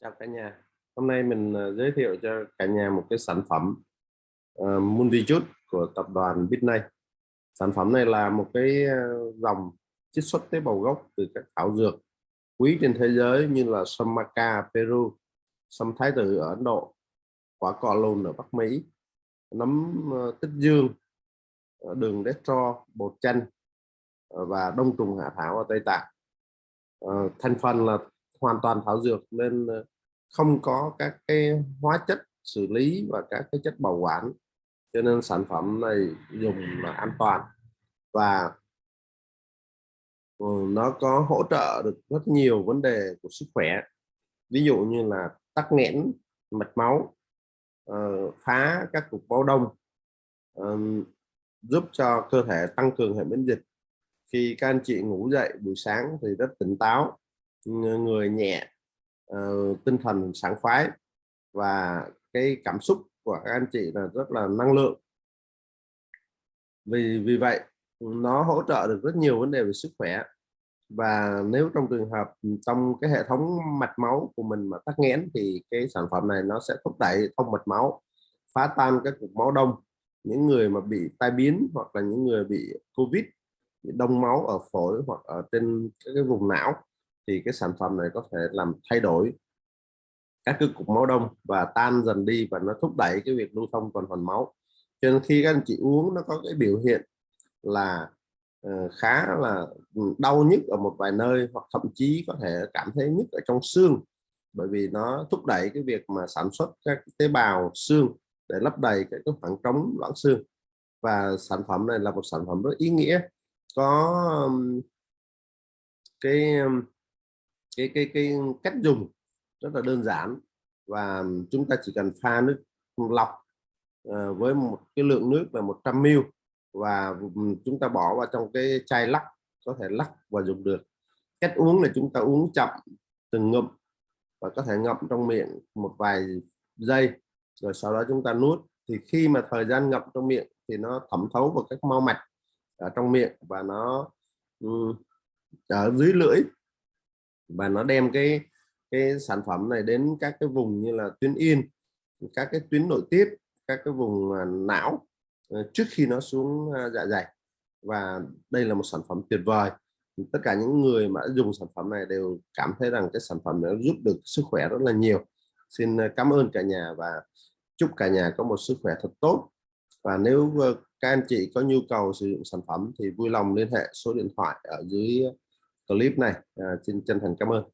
Chào cả nhà. Hôm nay mình ờ, giới thiệu cho cả nhà một cái sản phẩm uh, Multijuice của tập đoàn Bitnay. Sản phẩm này là một cái ờ, dòng chiết xuất tế bào gốc từ các thảo dược quý trên thế giới như là sâm maca Peru, sâm thái tử ở Ấn Độ, quả cọ lùn ở Bắc Mỹ, nấm tích dương, đường destro, bột chanh và đông trùng hạ thảo ở Tây Tạng. Uh, thành phần là hoàn toàn thảo dược nên ờ, không có các cái hóa chất xử lý và các cái chất bảo quản. Cho nên sản phẩm này dùng là an toàn và ờ, nó có hỗ trợ được rất nhiều vấn đề của sức khỏe. Ví dụ như là tắc nghẽn, mạch máu ờ, phá các cục máu đông giúp cho cơ thể tăng cường hệ miễn dịch. Khi các anh chị ngủ dậy buổi sáng thì rất tỉnh táo người nhẹ uh, tinh thần sảng khoái và cái cảm xúc của các anh chị là rất là năng lượng. Vì vì vậy nó hỗ trợ được rất nhiều vấn đề về sức khỏe và nếu trong trường hợp ừ, trong cái hệ thống mạch máu của mình mà tắc nghẽn thì cái sản phẩm này nó sẽ thúc đẩy thông mạch máu phá tan các cục máu đông. Những người mà bị tai biến hoặc là những người bị covid bị đông máu ở phổi hoặc ở trên cái vùng não thì cái sản phẩm này có thể làm thay đổi các cái cục máu đông và tan dần đi và nó thúc đẩy cái việc lưu thông tuần hoàn máu. Cho nên khi các anh chị uống nó có cái biểu hiện là uh, khá là đau nhức ở một vài nơi hoặc thậm chí có thể cảm thấy nhức ở trong xương. Bởi vì nó thúc đẩy cái việc mà sản xuất các tế bào xương để lấp đầy các cái khoảng trống loãng xương. Và sản phẩm này là một sản phẩm rất ý nghĩa có cái cái cái cái cách dùng rất là đơn giản và chúng ta chỉ cần pha nước lọc uh, với một cái lượng nước là 100 ml và ừ, chúng ta bỏ vào trong cái chai lắc có thể lắc và dùng được. Cách uống là chúng ta uống chậm từng ngụm và có thể ngậm trong miệng một vài giây rồi sau đó chúng ta nuốt. Thì khi mà thời gian ngậm trong miệng thì nó thẩm thấu vào các mau mạch ở trong miệng và nó um, ở dưới lưỡi và nó đem cái cái sản phẩm này đến các cái vùng như là tuyến yên, các cái tuyến nội tiết, các cái vùng à, não ờ, trước khi nó xuống à, dạ dày. Và đây là một sản phẩm tuyệt vời. Tất cả những người mà dùng sản phẩm này đều cảm thấy rằng cái sản phẩm nó giúp được sức khỏe rất là nhiều. Xin à, cảm ơn cả nhà và chúc cả nhà có một sức khỏe thật tốt. Và nếu các anh chị có nhu cầu sử dụng sản phẩm thì vui lòng liên hệ số điện thoại ở dưới clip này. À, xin chân thành cảm ơn.